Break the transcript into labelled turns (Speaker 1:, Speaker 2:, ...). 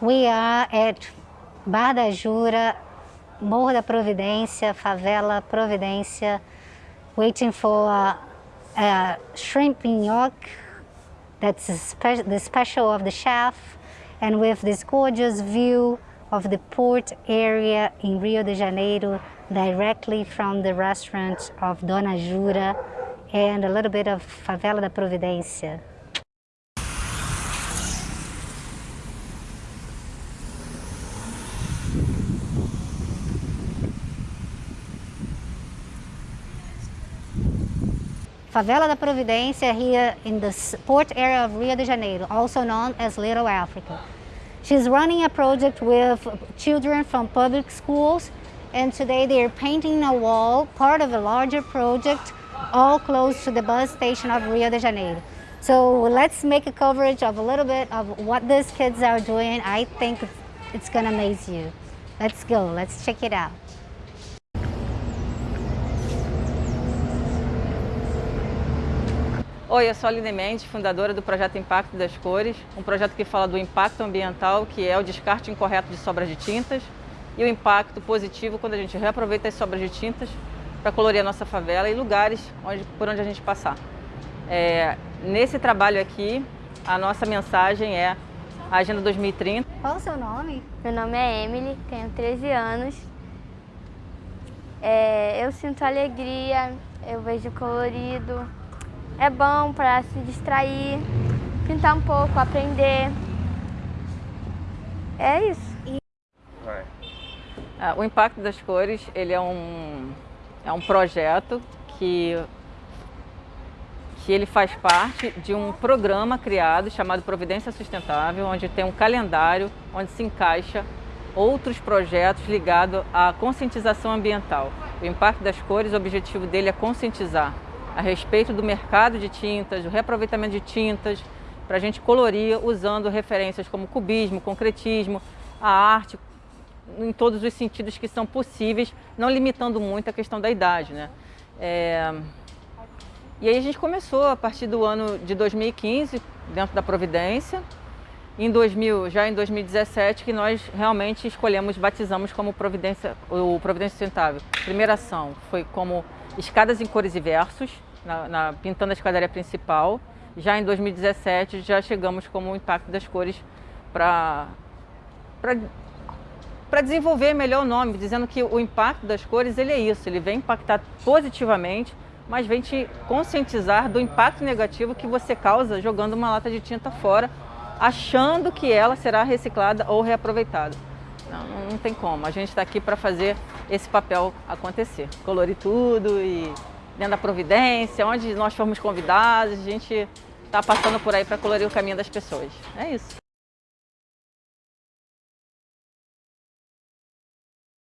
Speaker 1: We are at Bar da Jura, Morro da Providência, Favela Providência, waiting for a, a shrimp nhoque, that's spe the special of the chef, and with this gorgeous view of the port area in Rio de Janeiro, directly from the restaurant of Dona Jura, and a little bit of Favela da Providência. Favela da Providência here in the port area of Rio de Janeiro, also known as Little Africa. She's running a project with children from public schools and today they're painting a wall, part of a larger project, all close to the bus station of Rio de Janeiro. So let's make a coverage of a little bit of what these kids are doing. I think it's gonna amaze you. Let's go, let's check it out.
Speaker 2: Oi, eu sou a Aline Mendes, fundadora do projeto Impacto das Cores, um projeto que fala do impacto ambiental, que é o descarte incorreto de sobras de tintas, e o impacto positivo quando a gente reaproveita as sobras de tintas para colorir a nossa favela e lugares onde, por onde a gente passar. É, nesse trabalho aqui, a nossa mensagem é a Agenda 2030.
Speaker 1: Qual o seu nome?
Speaker 3: Meu nome é Emily, tenho 13 anos. É, eu sinto alegria, eu vejo colorido, é bom para se distrair, pintar um pouco, aprender. É isso.
Speaker 2: Ah, o Impacto das Cores ele é, um, é um projeto que, que ele faz parte de um programa criado chamado Providência Sustentável, onde tem um calendário onde se encaixa outros projetos ligados à conscientização ambiental. O Impacto das Cores, o objetivo dele é conscientizar a respeito do mercado de tintas, do reaproveitamento de tintas, para a gente colorir usando referências como cubismo, concretismo, a arte, em todos os sentidos que são possíveis, não limitando muito a questão da idade. Né? É... E aí a gente começou a partir do ano de 2015, dentro da Providência, em 2000, já em 2017, que nós realmente escolhemos, batizamos como Providência, o Providência Sustentável. Primeira ação foi como escadas em cores e versos, na, na, pintando a escadaria principal. Já em 2017 já chegamos como o impacto das cores para para desenvolver melhor o nome, dizendo que o impacto das cores ele é isso, ele vem impactar positivamente, mas vem te conscientizar do impacto negativo que você causa jogando uma lata de tinta fora, achando que ela será reciclada ou reaproveitada. Não, não tem como, a gente está aqui para fazer esse papel acontecer, colorir tudo e dentro da Providência, onde nós fomos convidados, a gente está passando por aí para colorir o caminho das pessoas. É isso.